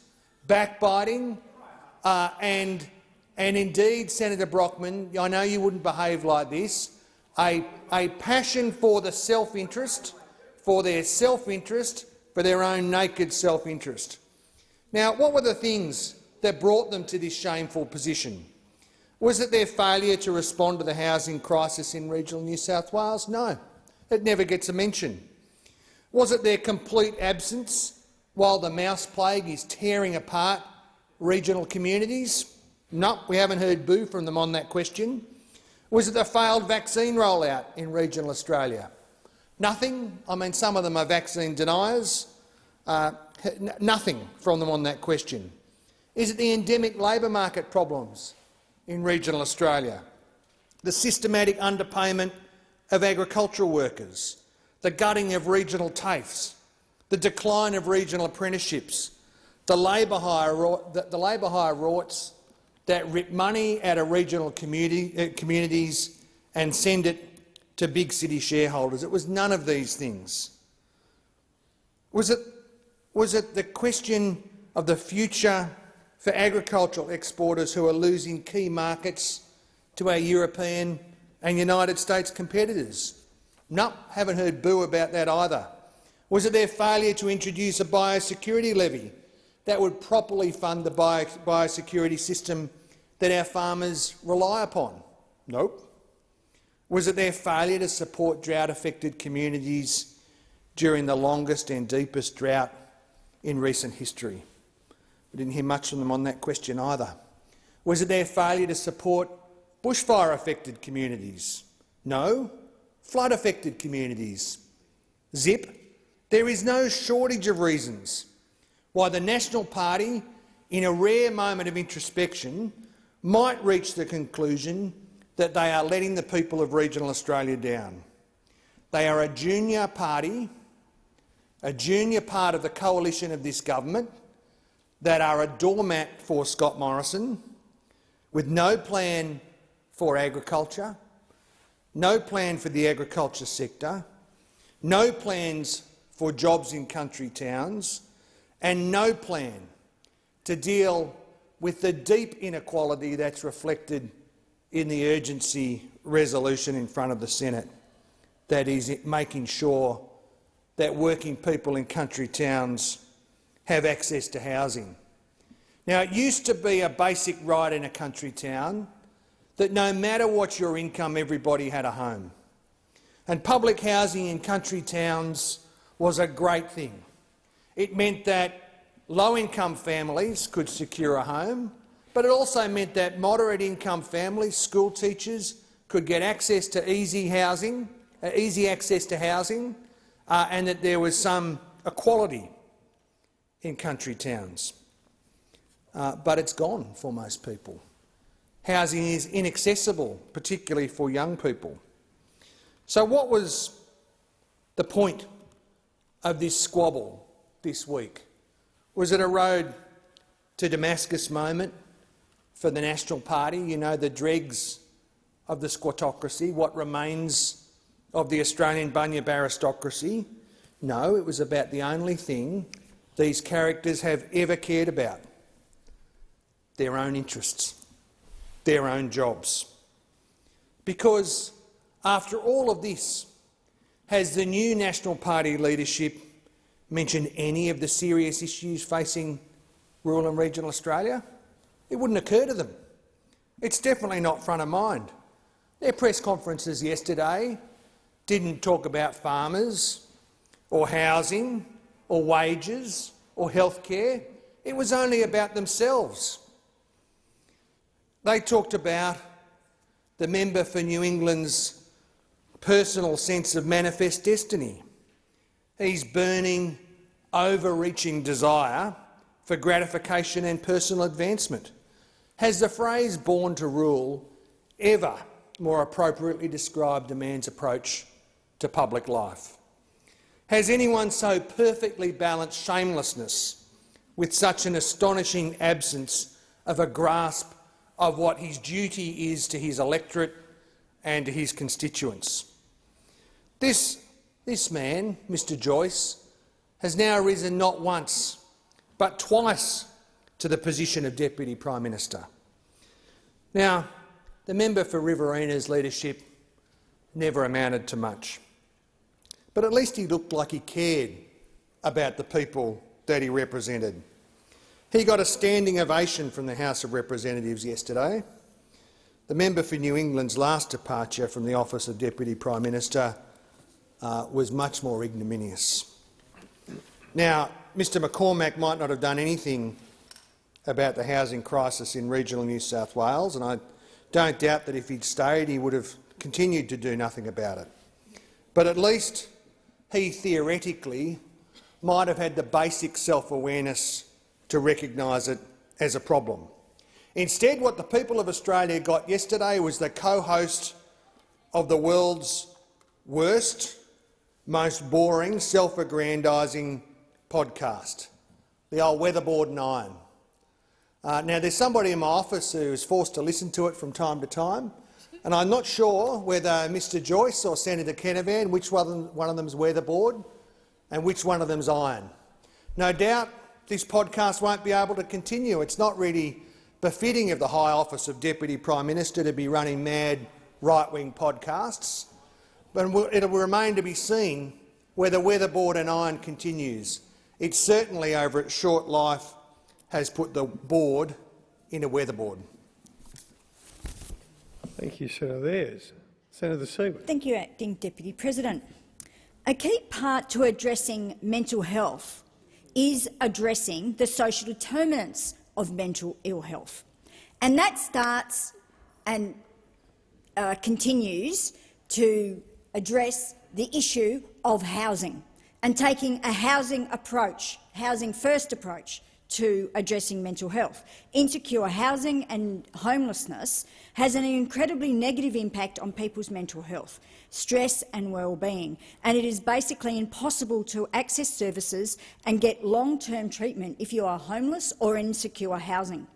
S9: backbiting, uh, and, and indeed, Senator Brockman, I know you wouldn't behave like this, a, a passion for the self-interest, for their self-interest, for their own naked self-interest. Now, what were the things that brought them to this shameful position? Was it their failure to respond to the housing crisis in regional New South Wales? No, it never gets a mention. Was it their complete absence while the mouse plague is tearing apart regional communities? No, we haven't heard boo from them on that question. Was it the failed vaccine rollout in regional Australia? Nothing. I mean, some of them are vaccine deniers. Uh, nothing from them on that question. Is it the endemic labour market problems in regional Australia? The systematic underpayment of agricultural workers? The gutting of regional TAFEs? The decline of regional apprenticeships? The labour hire, the, the labour hire rorts that rip money out of regional community, uh, communities and send it to big city shareholders. It was none of these things. Was it, was it the question of the future for agricultural exporters who are losing key markets to our European and United States competitors? No, haven't heard boo about that either. Was it their failure to introduce a biosecurity levy that would properly fund the bio biosecurity system that our farmers rely upon? Nope. Was it their failure to support drought-affected communities during the longest and deepest drought in recent history? We didn't hear much from them on that question either. Was it their failure to support bushfire-affected communities? No. Flood-affected communities? Zip. There is no shortage of reasons why the National Party, in a rare moment of introspection, might reach the conclusion that they are letting the people of regional Australia down. They are a junior party, a junior part of the coalition of this government that are a doormat for Scott Morrison, with no plan for agriculture, no plan for the agriculture sector, no plans for jobs in country towns, and no plan to deal with the deep inequality that's reflected in the urgency resolution in front of the Senate, that is making sure that working people in country towns have access to housing. Now, it used to be a basic right in a country town that no matter what your income, everybody had a home. And public housing in country towns was a great thing. It meant that low-income families could secure a home, but it also meant that moderate-income families, school teachers, could get access to easy housing, uh, easy access to housing, uh, and that there was some equality in country towns. Uh, but it's gone for most people. Housing is inaccessible, particularly for young people. So what was the point of this squabble this week? Was it a road to Damascus moment for the National Party, you know, the dregs of the squattocracy, what remains of the Australian bunyip aristocracy? No, it was about the only thing these characters have ever cared about, their own interests, their own jobs. Because after all of this, has the new National Party leadership mentioned any of the serious issues facing rural and regional Australia? It wouldn't occur to them. It's definitely not front of mind. Their press conferences yesterday didn't talk about farmers or housing or wages or health care. It was only about themselves. They talked about the member for New England's personal sense of manifest destiny. His burning, overreaching desire for gratification and personal advancement. Has the phrase born to rule ever more appropriately described a man's approach to public life? Has anyone so perfectly balanced shamelessness with such an astonishing absence of a grasp of what his duty is to his electorate and to his constituents? This, this man, Mr Joyce, has now risen not once but twice to the position of Deputy Prime Minister. Now, the member for Riverina's leadership never amounted to much, but at least he looked like he cared about the people that he represented. He got a standing ovation from the House of Representatives yesterday. The member for New England's last departure from the office of Deputy Prime Minister uh, was much more ignominious. Now, Mr McCormack might not have done anything about the housing crisis in regional New South Wales, and I don't doubt that if he'd stayed he would have continued to do nothing about it. But at least he theoretically might have had the basic self-awareness to recognise it as a problem. Instead, what the people of Australia got yesterday was the co-host of the world's worst, most boring, self-aggrandising podcast, the old Weatherboard and Iron. Uh, now, there's somebody in my office who is forced to listen to it from time to time, and I'm not sure whether Mr Joyce or Senator Canavan, which one of them's weatherboard and which one of them's iron. No doubt this podcast won't be able to continue. It's not really befitting of the high office of Deputy Prime Minister to be running mad right-wing podcasts, but it will remain to be seen whether weatherboard and iron continues it certainly, over its short life, has put the board in a weatherboard.
S7: Thank you, Senator Ayres. Senator Siewert.
S10: Thank you, Acting Deputy President. A key part to addressing mental health is addressing the social determinants of mental ill health. And that starts and uh, continues to address the issue of housing and taking a housing approach, housing-first approach to addressing mental health. Insecure housing and homelessness has an incredibly negative impact on people's mental health, stress and well-being, and it is basically impossible to access services and get long-term treatment if you are homeless or in insecure housing.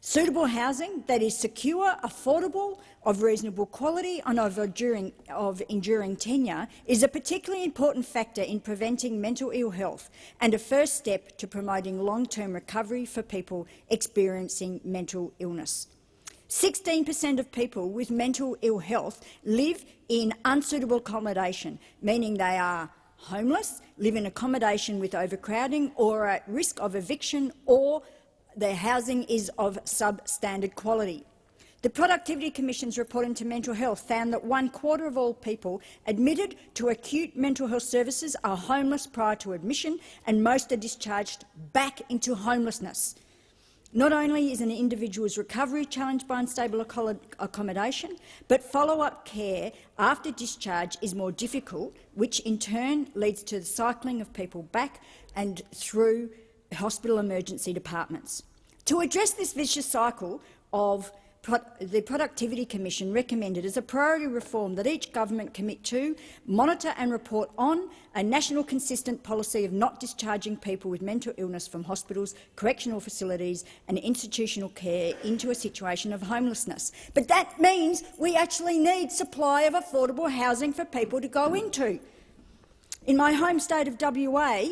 S10: Suitable housing that is secure, affordable, of reasonable quality and of enduring, of enduring tenure is a particularly important factor in preventing mental ill health and a first step to promoting long-term recovery for people experiencing mental illness. 16 per cent of people with mental ill health live in unsuitable accommodation, meaning they are homeless, live in accommodation with overcrowding or are at risk of eviction or their housing is of substandard quality. The Productivity Commission's report into mental health found that one quarter of all people admitted to acute mental health services are homeless prior to admission, and most are discharged back into homelessness. Not only is an individual's recovery challenged by unstable accommodation, but follow-up care after discharge is more difficult, which in turn leads to the cycling of people back and through hospital emergency departments. To address this vicious cycle of the Productivity Commission recommended as a priority reform that each government commit to, monitor and report on a national consistent policy of not discharging people with mental illness from hospitals, correctional facilities and institutional care into a situation of homelessness. But that means we actually need supply of affordable housing for people to go into. In my home state of WA,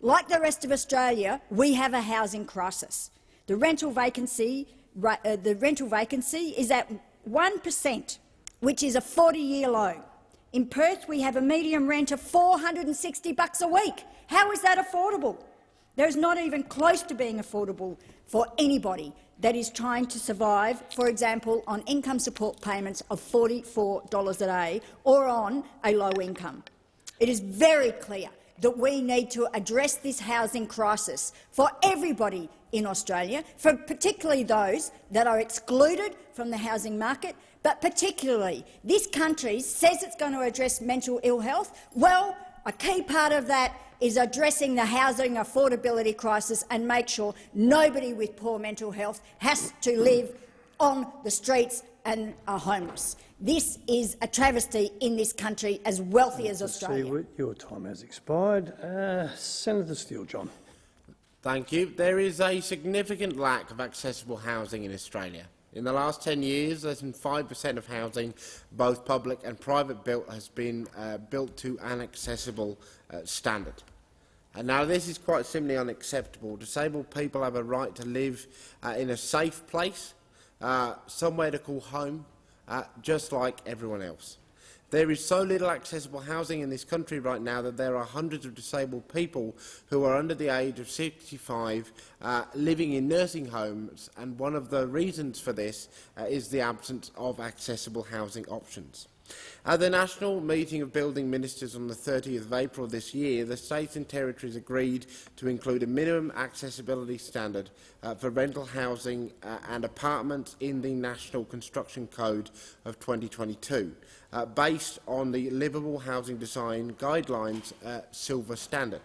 S10: like the rest of Australia, we have a housing crisis. The rental vacancy, uh, the rental vacancy is at 1 per cent, which is a 40-year low. In Perth, we have a median rent of 460 bucks a week. How is that affordable? There is not even close to being affordable for anybody that is trying to survive, for example, on income support payments of $44 a day or on a low income. It is very clear that we need to address this housing crisis for everybody in Australia, for particularly those that are excluded from the housing market, but particularly this country says it's going to address mental ill health. Well, a key part of that is addressing the housing affordability crisis and make sure nobody with poor mental health has to live on the streets and are homeless. This is a travesty in this country as wealthy as Australia.
S7: Siewert, your time has expired. Uh, Senator Steele-John.
S11: Thank you. There is a significant lack of accessible housing in Australia. In the last 10 years, less than 5% of housing, both public and private built, has been uh, built to an accessible uh, standard. And now this is quite simply unacceptable. Disabled people have a right to live uh, in a safe place, uh, somewhere to call home, uh, just like everyone else. There is so little accessible housing in this country right now that there are hundreds of disabled people who are under the age of 65 uh, living in nursing homes, and one of the reasons for this uh, is the absence of accessible housing options. At the National Meeting of Building Ministers on the 30th of April this year, the states and territories agreed to include a minimum accessibility standard uh, for rental housing uh, and apartments in the National Construction Code of 2022, uh, based on the Livable Housing Design Guidelines uh, Silver Standard.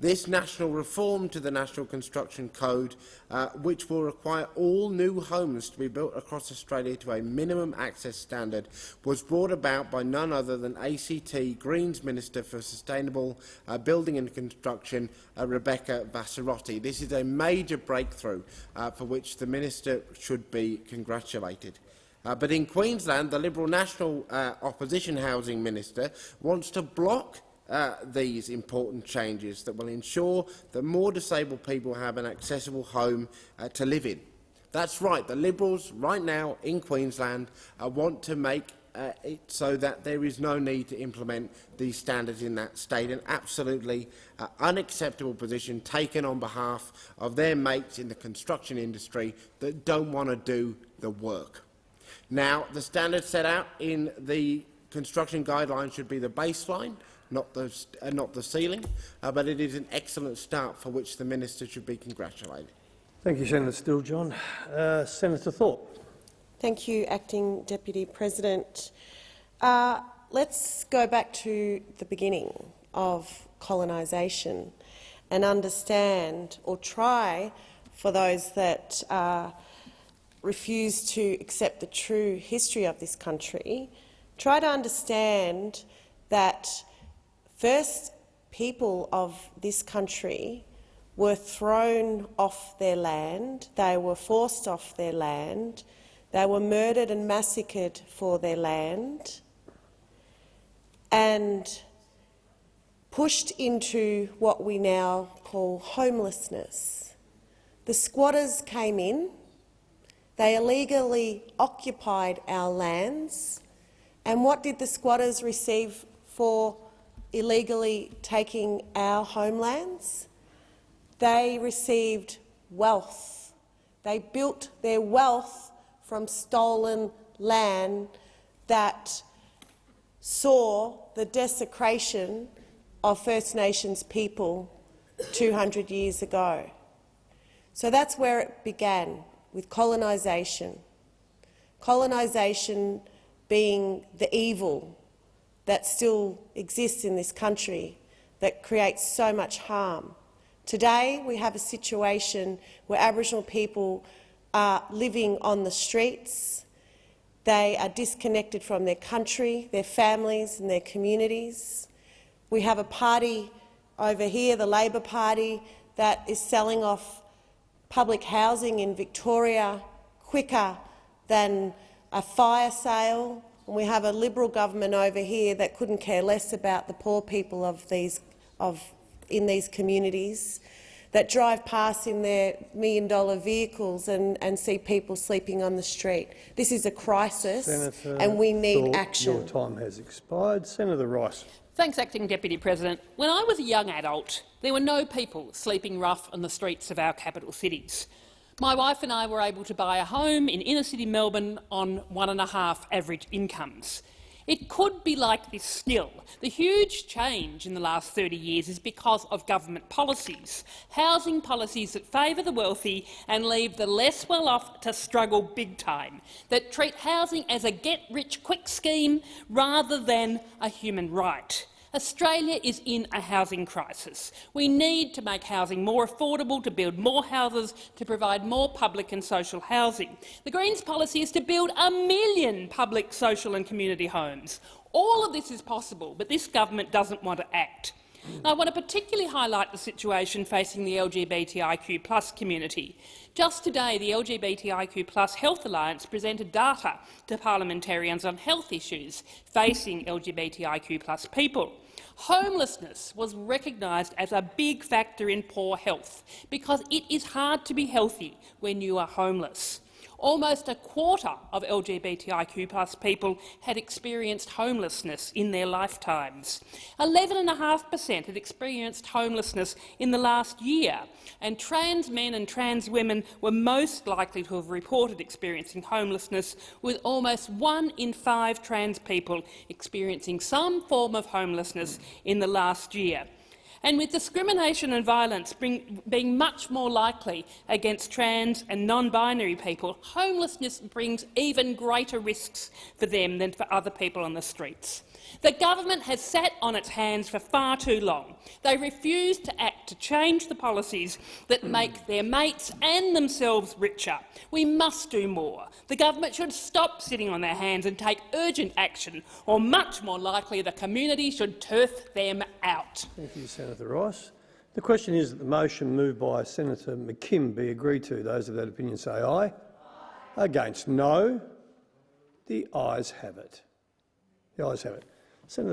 S11: This national reform to the National Construction Code, uh, which will require all new homes to be built across Australia to a minimum access standard, was brought about by none other than ACT Greens Minister for Sustainable uh, Building and Construction, uh, Rebecca Vassarotti. This is a major breakthrough uh, for which the Minister should be congratulated. Uh, but in Queensland, the Liberal National uh, Opposition Housing Minister wants to block uh, these important changes that will ensure that more disabled people have an accessible home uh, to live in. That's right, the Liberals right now in Queensland uh, want to make uh, it so that there is no need to implement these standards in that state, an absolutely uh, unacceptable position taken on behalf of their mates in the construction industry that don't want to do the work. Now, the standards set out in the construction guidelines should be the baseline, not the, uh, not the ceiling, uh, but it is an excellent start for which the Minister should be congratulated.
S7: Thank you, Senator Steele-John. Uh, Senator Thorpe.
S12: Thank you, Acting Deputy President. Uh, let's go back to the beginning of colonisation and understand, or try, for those that uh, refuse to accept the true history of this country, try to understand that First, people of this country were thrown off their land, they were forced off their land, they were murdered and massacred for their land, and pushed into what we now call homelessness. The squatters came in, they illegally occupied our lands, and what did the squatters receive for illegally taking our homelands, they received wealth. They built their wealth from stolen land that saw the desecration of First Nations people 200 years ago. So that's where it began, with colonisation. Colonisation being the evil that still exists in this country that creates so much harm. Today we have a situation where Aboriginal people are living on the streets. They are disconnected from their country, their families and their communities. We have a party over here, the Labor Party, that is selling off public housing in Victoria quicker than a fire sale and we have a Liberal government over here that couldn't care less about the poor people of these, of, in these communities. that drive past in their million-dollar vehicles and, and see people sleeping on the street. This is a crisis,
S7: Senator
S12: and we need
S7: Thorpe,
S12: action.
S7: Your time has expired. Senator Rice.
S13: Thanks, Acting Deputy President. When I was a young adult, there were no people sleeping rough on the streets of our capital cities. My wife and I were able to buy a home in inner-city Melbourne on one and a half average incomes. It could be like this still. The huge change in the last 30 years is because of government policies, housing policies that favour the wealthy and leave the less well-off to struggle big time, that treat housing as a get-rich-quick scheme rather than a human right. Australia is in a housing crisis. We need to make housing more affordable, to build more houses, to provide more public and social housing. The Greens' policy is to build a million public, social and community homes. All of this is possible, but this government doesn't want to act. I want to particularly highlight the situation facing the LGBTIQ community. Just today, the LGBTIQ Health Alliance presented data to parliamentarians on health issues facing LGBTIQ people. Homelessness was recognised as a big factor in poor health because it is hard to be healthy when you are homeless. Almost a quarter of LGBTIQ people had experienced homelessness in their lifetimes. 11.5 per cent had experienced homelessness in the last year, and trans men and trans women were most likely to have reported experiencing homelessness, with almost one in five trans people experiencing some form of homelessness in the last year and with discrimination and violence bring, being much more likely against trans and non-binary people, homelessness brings even greater risks for them than for other people on the streets. The government has sat on its hands for far too long. They refuse to act to change the policies that make their mates and themselves richer. We must do more. The government should stop sitting on their hands and take urgent action, or much more likely the community should turf them out.
S7: Thank you, Senator Rice. The question is that the motion moved by Senator McKim be agreed to. Those of that opinion say aye. aye. Against no. The ayes have it. The ayes have it. Senator